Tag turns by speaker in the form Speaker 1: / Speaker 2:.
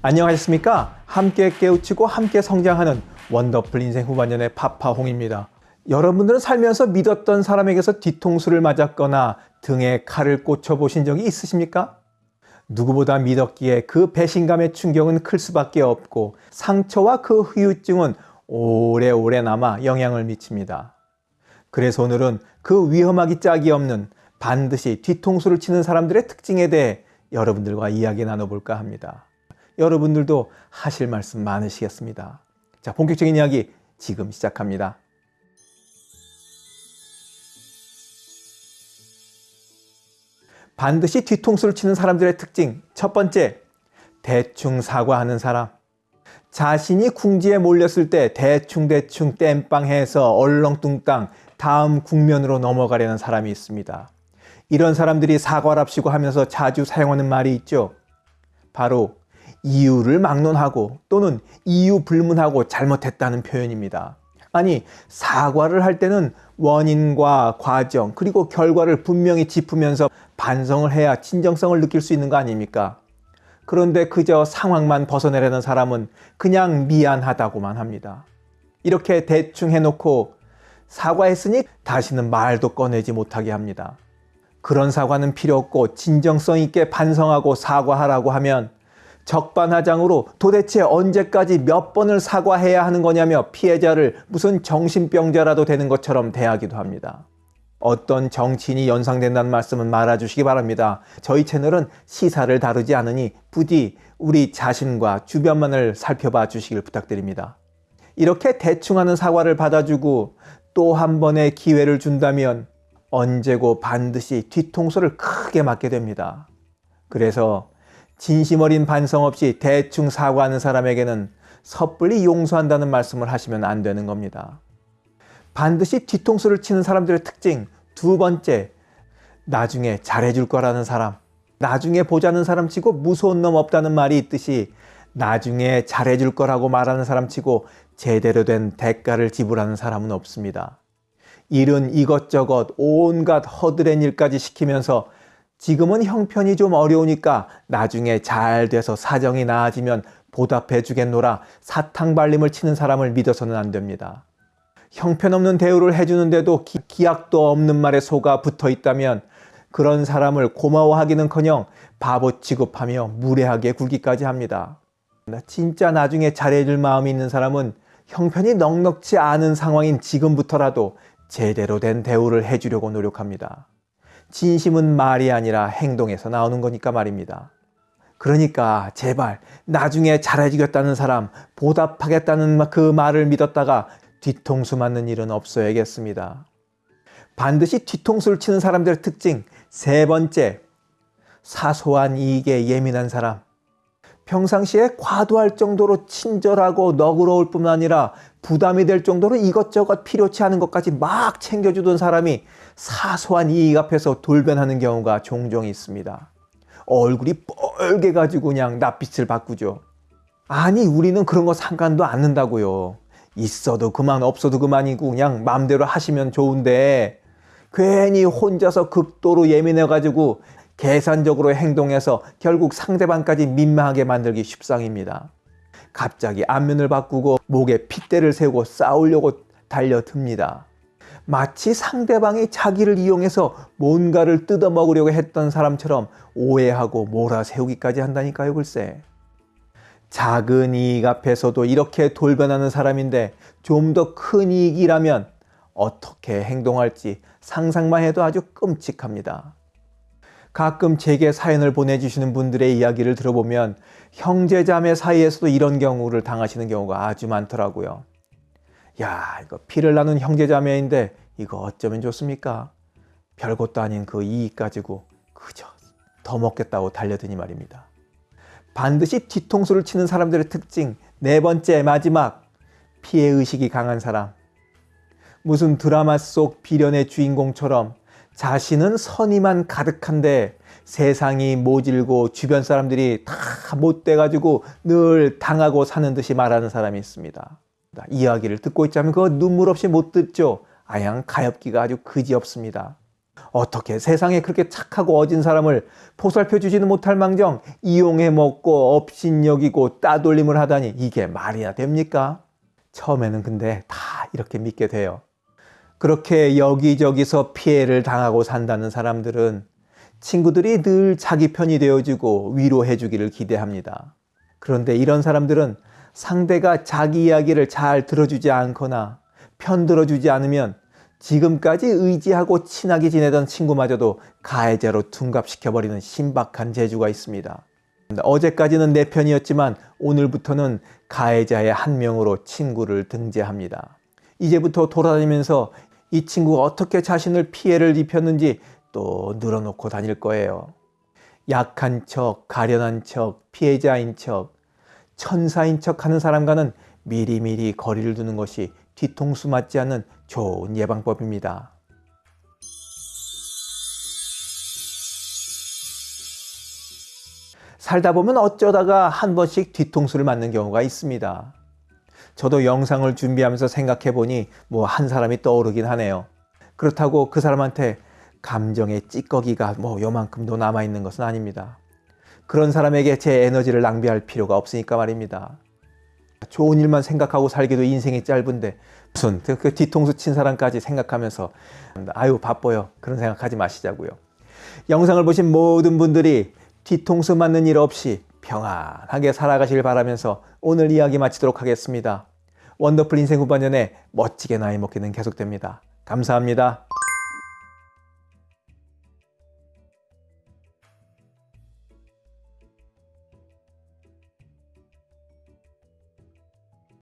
Speaker 1: 안녕하셨습니까? 함께 깨우치고 함께 성장하는 원더풀 인생 후반년의 파파홍입니다. 여러분들은 살면서 믿었던 사람에게서 뒤통수를 맞았거나 등에 칼을 꽂혀보신 적이 있으십니까? 누구보다 믿었기에 그 배신감의 충격은 클 수밖에 없고 상처와 그 후유증은 오래오래 남아 영향을 미칩니다. 그래서 오늘은 그 위험하기 짝이 없는 반드시 뒤통수를 치는 사람들의 특징에 대해 여러분들과 이야기 나눠볼까 합니다. 여러분들도 하실 말씀 많으시겠습니다. 자, 본격적인 이야기 지금 시작합니다. 반드시 뒤통수를 치는 사람들의 특징. 첫 번째, 대충 사과하는 사람. 자신이 궁지에 몰렸을 때 대충대충 땜빵해서 얼렁뚱땅 다음 국면으로 넘어가려는 사람이 있습니다. 이런 사람들이 사과랍시고 하면서 자주 사용하는 말이 있죠. 바로 이유를 막론하고 또는 이유 불문하고 잘못했다는 표현입니다. 아니 사과를 할 때는 원인과 과정 그리고 결과를 분명히 짚으면서 반성을 해야 진정성을 느낄 수 있는 거 아닙니까? 그런데 그저 상황만 벗어내려는 사람은 그냥 미안하다고만 합니다. 이렇게 대충 해놓고 사과했으니 다시는 말도 꺼내지 못하게 합니다. 그런 사과는 필요 없고 진정성 있게 반성하고 사과하라고 하면 적반하장으로 도대체 언제까지 몇 번을 사과해야 하는 거냐며 피해자를 무슨 정신병자라도 되는 것처럼 대하기도 합니다. 어떤 정치인이 연상된다는 말씀은 말아주시기 바랍니다. 저희 채널은 시사를 다루지 않으니 부디 우리 자신과 주변만을 살펴봐 주시길 부탁드립니다. 이렇게 대충 하는 사과를 받아주고 또 한 번의 기회를 준다면 언제고 반드시 뒤통수를 크게 맞게 됩니다. 그래서 진심 어린 반성 없이 대충 사과하는 사람에게는 섣불리 용서한다는 말씀을 하시면 안 되는 겁니다. 반드시 뒤통수를 치는 사람들의 특징 두 번째, 나중에 잘해줄 거라는 사람. 나중에 보자는 사람 치고 무서운 놈 없다는 말이 있듯이 나중에 잘해줄 거라고 말하는 사람 치고 제대로 된 대가를 지불하는 사람은 없습니다. 일은 이것저것 온갖 허드렛 일까지 시키면서 지금은 형편이 좀 어려우니까 나중에 잘 돼서 사정이 나아지면 보답해 주겠노라 사탕 발림을 치는 사람을 믿어서는 안 됩니다. 형편없는 대우를 해주는데도 기, 약도 없는 말에 속아 붙어 있다면 그런 사람을 고마워하기는커녕 바보 취급하며 무례하게 굴기까지 합니다. 진짜 나중에 잘해줄 마음이 있는 사람은 형편이 넉넉지 않은 상황인 지금부터라도 제대로 된 대우를 해주려고 노력합니다. 진심은 말이 아니라 행동에서 나오는 거니까 말입니다. 그러니까 제발 나중에 잘해주겠다는 사람 보답하겠다는 그 말을 믿었다가 뒤통수 맞는 일은 없어야겠습니다. 반드시 뒤통수를 치는 사람들의 특징 세 번째 사소한 이익에 예민한 사람 평상시에 과도할 정도로 친절하고 너그러울 뿐만 아니라 부담이 될 정도로 이것저것 필요치 않은 것까지 막 챙겨주던 사람이 사소한 이익 앞에서 돌변하는 경우가 종종 있습니다. 얼굴이 뻘게 가지고 그냥 낯빛을 바꾸죠. 아니 우리는 그런 거 상관도 않는다고요. 있어도 그만 없어도 그만이고 그냥 마음대로 하시면 좋은데 괜히 혼자서 극도로 예민해 가지고 계산적으로 행동해서 결국 상대방까지 민망하게 만들기 쉽상입니다. 갑자기 안면을 바꾸고 목에 핏대를 세우고 싸우려고 달려듭니다. 마치 상대방이 자기를 이용해서 뭔가를 뜯어먹으려고 했던 사람처럼 오해하고 몰아세우기까지 한다니까요 글쎄. 작은 이익 앞에서도 이렇게 돌변하는 사람인데 좀 더 큰 이익이라면 어떻게 행동할지 상상만 해도 아주 끔찍합니다. 가끔 제게 사연을 보내주시는 분들의 이야기를 들어보면 형제자매 사이에서도 이런 경우를 당하시는 경우가 아주 많더라고요. 야 이거 피를 나눈 형제자매인데 이거 어쩌면 좋습니까? 별것도 아닌 그 이익 가지고 그저 더 먹겠다고 달려드니 말입니다. 반드시 뒤통수를 치는 사람들의 특징 네 번째 마지막 피해의식이 강한 사람 무슨 드라마 속 비련의 주인공처럼 자신은 선의만 가득한데 세상이 모질고 주변 사람들이 다 못돼가지고 늘 당하고 사는 듯이 말하는 사람이 있습니다. 이야기를 듣고 있자면 그거 눈물 없이 못 듣죠. 아양 가엾기가 아주 그지없습니다. 어떻게 세상에 그렇게 착하고 어진 사람을 보살펴 주지는 못할 망정 이용해 먹고 업신여기고 따돌림을 하다니 이게 말이나 됩니까? 처음에는 근데 다 이렇게 믿게 돼요. 그렇게 여기저기서 피해를 당하고 산다는 사람들은 친구들이 늘 자기 편이 되어주고 위로해 주기를 기대합니다. 그런데 이런 사람들은 상대가 자기 이야기를 잘 들어주지 않거나 편 들어주지 않으면 지금까지 의지하고 친하게 지내던 친구마저도 가해자로 둔갑시켜버리는 신박한 재주가 있습니다. 어제까지는 내 편이었지만 오늘부터는 가해자의 한 명으로 친구를 등재합니다. 이제부터 돌아다니면서 이 친구가 어떻게 자신을 피해를 입혔는지 또 늘어놓고 다닐 거예요. 약한 척, 가련한 척, 피해자인 척, 천사인 척 하는 사람과는 미리미리 거리를 두는 것이 뒤통수 맞지 않는 좋은 예방법입니다. 살다 보면 어쩌다가 한 번씩 뒤통수를 맞는 경우가 있습니다. 저도 영상을 준비하면서 생각해 보니 뭐 한 사람이 떠오르긴 하네요. 그렇다고 그 사람한테 감정의 찌꺼기가 뭐 요만큼도 남아 있는 것은 아닙니다. 그런 사람에게 제 에너지를 낭비할 필요가 없으니까 말입니다. 좋은 일만 생각하고 살기도 인생이 짧은데 무슨 그 뒤통수 친 사람까지 생각하면서 아유 바빠요 그런 생각하지 마시자고요. 영상을 보신 모든 분들이 뒤통수 맞는 일 없이 평안하게 살아가길 바라면서 오늘 이야기 마치도록 하겠습니다. 원더풀 인생 후반년에 멋지게 나이 먹기는 계속됩니다. 감사합니다.